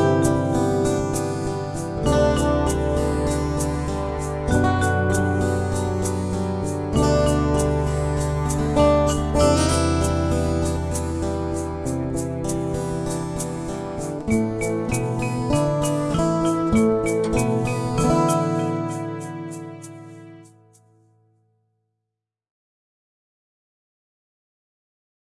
Bye.